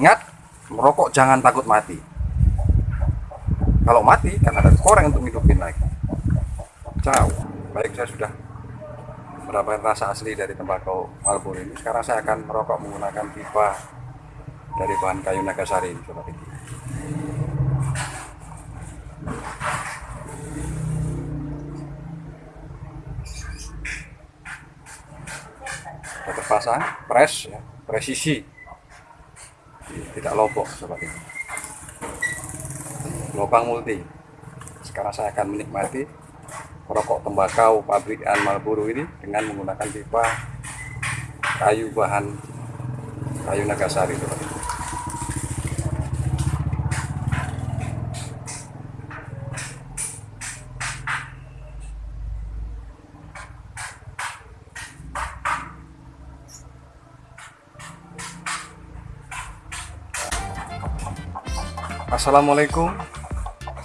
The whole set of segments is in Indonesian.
Ingat, merokok jangan takut mati. Kalau mati, kan ada koreng untuk hidupin lagi. Ciao. Baik, saya sudah mendapatkan rasa asli dari tembakau Marlboro ini. Sekarang saya akan merokok menggunakan pipa dari bahan kayu Nagasari ini, sobat ini. Terpasang, press ya, presisi tidak lobok seperti ini lubang multi sekarang saya akan menikmati merokok tembakau pabrikan Marlboro ini dengan menggunakan pipa kayu bahan kayu Nagasari seperti ini. Assalamualaikum.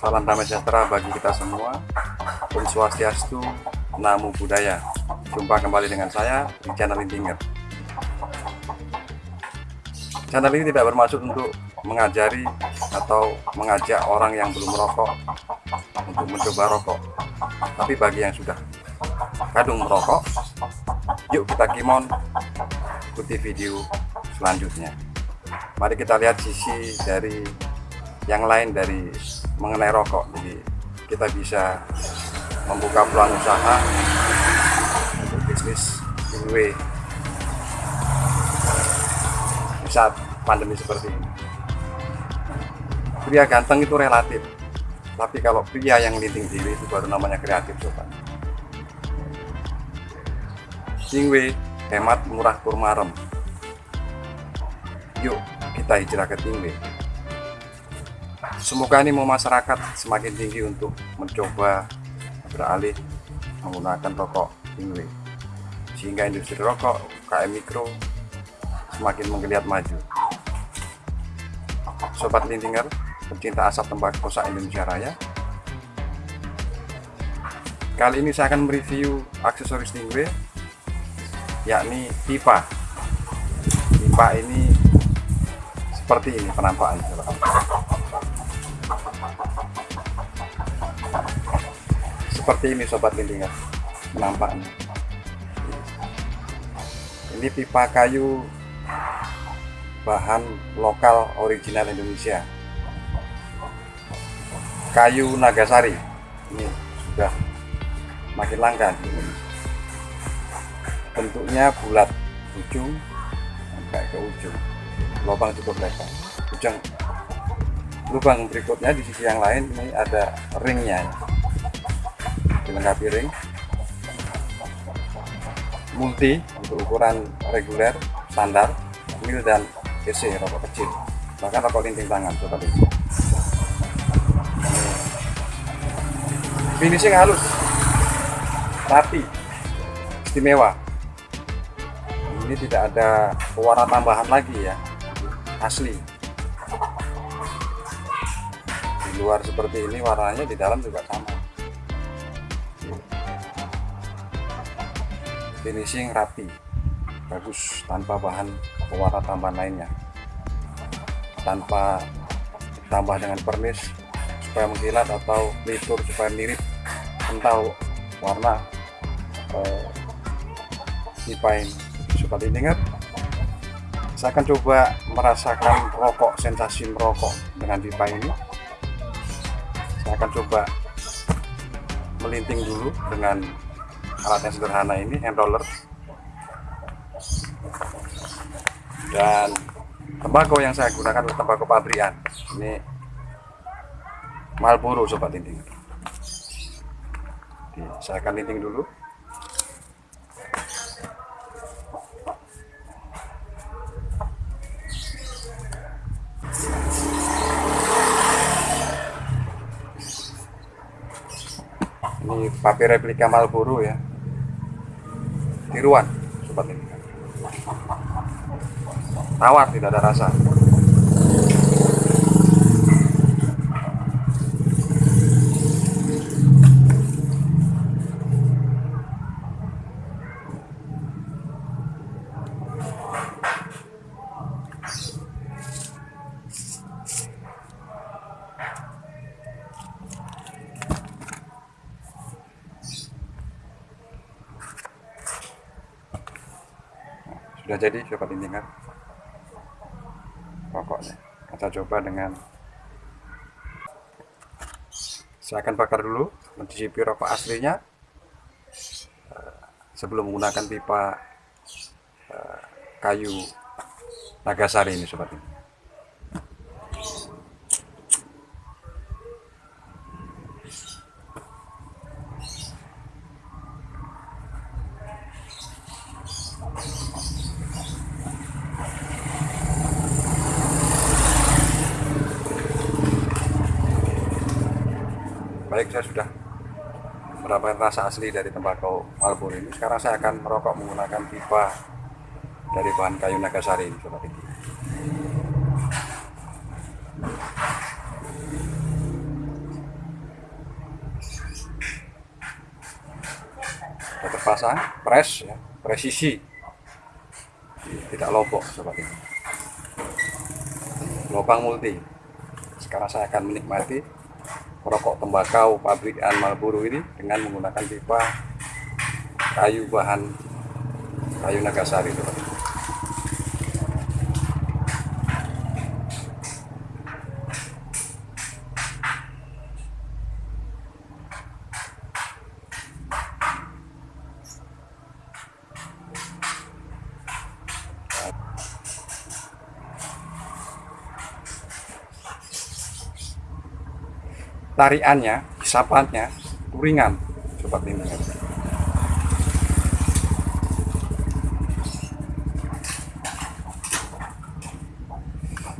Salam damai sejahtera bagi kita semua. Om Swastiastu Namo Buddhaya. Jumpa kembali dengan saya di channel Intinger Channel ini tidak bermaksud untuk mengajari atau mengajak orang yang belum merokok untuk mencoba rokok. Tapi bagi yang sudah kadung merokok yuk kita kimon ikuti video selanjutnya. Mari kita lihat sisi dari yang lain dari mengenai rokok. Jadi kita bisa membuka peluang usaha untuk bisnis giveaway saat pandemi seperti ini. Pria ganteng itu relatif. Tapi kalau pria yang linting diri itu baru namanya kreatif sobat Singwe hemat murah kurmarem yuk kita hijrah ke Tingwe Semoga ini mau masyarakat semakin tinggi untuk mencoba beralih menggunakan rokok Inwe sehingga industri rokok KM Mikro semakin menggeliat maju. Sobat Lintinger, pencinta asap tembakau kosa Indonesia Raya. Kali ini saya akan mereview aksesoris Stingray yakni pipa. Pipa ini seperti ini penampakannya. Seperti ini sobat lindingan nampaknya. Ini pipa kayu bahan lokal original Indonesia. Kayu Nagasari. Ini sudah makin langka bentuknya bulat ujung sampai ke ujung. Lubang cukup lebar. Ujung. Lubang berikutnya di sisi yang lain ini ada ringnya dilengkapi ring. Multi untuk ukuran reguler standar mil dan EC rokok kecil. Bahkan rokok linting tangan seperti ini finishing halus. Rapi. Istimewa. Ini tidak ada pewarna tambahan lagi ya. Asli. Di luar seperti ini warnanya di dalam juga sama finishing rapi bagus tanpa bahan pewarna tambahan lainnya. Tanpa tambah dengan pernis supaya mengkilat atau litur supaya mirip kental warna eh, ini sobat ingat? Saya akan coba merasakan rokok sensasi merokok dengan pipa ini. Saya akan coba melinting dulu dengan alat yang sederhana ini hand roller. Dan tembakau yang saya gunakan adalah tembakau pabrikan. Ini Marlboro sobat linting. Saya akan linting dulu. Ini papi replika Marlboro ya tiruan sobat ini tawar tidak ada rasa sudah jadi sobat lintingan rokoknya kita coba dengan saya akan bakar dulu mencicipi rokok aslinya. Eh, sebelum menggunakan pipa eh, kayu Nagasari ini sobat ini saya sudah mendapatkan rasa asli dari tembakau Marlboro ini. Sekarang saya akan merokok menggunakan pipa dari bahan kayu Nagasari ini sobat ini sudah terpasang press ya presisi. Tidak lobok sobat ini lubang multi. Sekarang saya akan menikmati merokok tembakau pabrikan Marlboro ini dengan menggunakan pipa kayu bahan kayu Nagasari teman tariannya, hisapannya ringan sobat lintingan.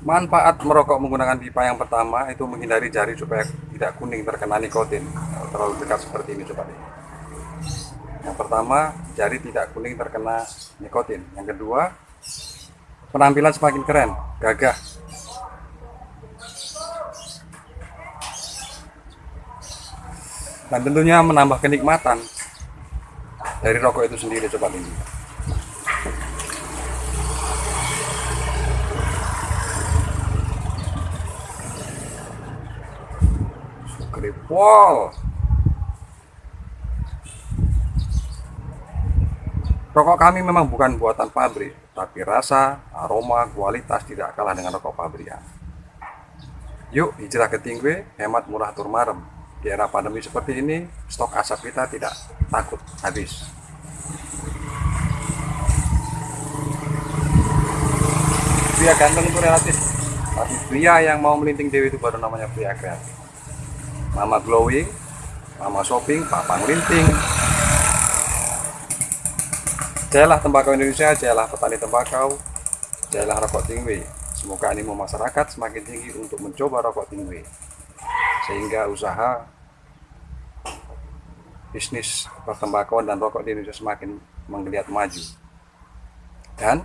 Manfaat merokok menggunakan pipa yang pertama itu menghindari jari supaya tidak kuning terkena nikotin terlalu dekat seperti ini sobat. Yang pertama jari tidak kuning terkena nikotin. Yang kedua penampilan semakin keren, gagah dan tentunya menambah kenikmatan dari rokok itu sendiri coba ini Skripol Rokok kami memang bukan buatan pabrik, tapi rasa, aroma, kualitas tidak kalah dengan rokok pabrikan. Yuk hijrah ke Tingwe, hemat murah turmarem di era pandemi seperti ini stok asap kita tidak takut habis. Pria ganteng itu relatif. Tapi pria yang mau melinting dewi itu baru namanya pria kreatif. Mama glowing mama shopping papa melinting jayalah tembakau Indonesia jayalah petani tembakau jayalah rokok tinggi. Semoga animo masyarakat semakin tinggi untuk mencoba rokok tinggi sehingga usaha bisnis pertembakauan dan rokok di Indonesia semakin menggeliat maju. Dan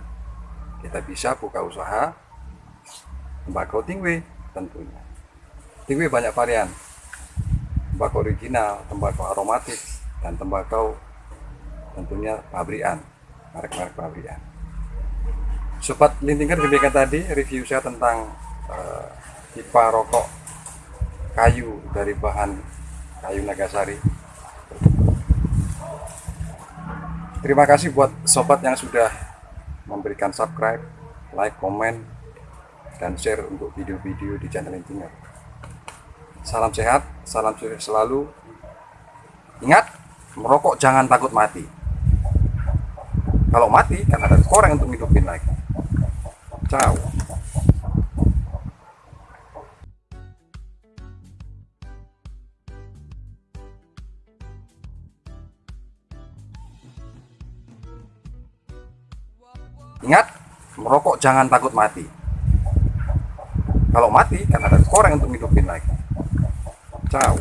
kita bisa buka usaha tembakau tingwe tentunya. Tingwe banyak varian. Tembakau original, tembakau aromatik dan tembakau tentunya pabrikan merek-merek pabrikan. Sobat lintingan demikian tadi review saya tentang uh, pipa rokok kayu dari bahan kayu Nagasari. Terima kasih buat sobat yang sudah memberikan subscribe, like, komen, dan share untuk video-video di channel Intinger. Salam sehat, salam sukses selalu. Ingat, merokok jangan takut mati. Kalau mati, kan ada koreng untuk hidupin lagi. Ciao. Ingat, merokok jangan takut mati. Kalau mati, kan ada koreng untuk hidupin lagi. Ciao.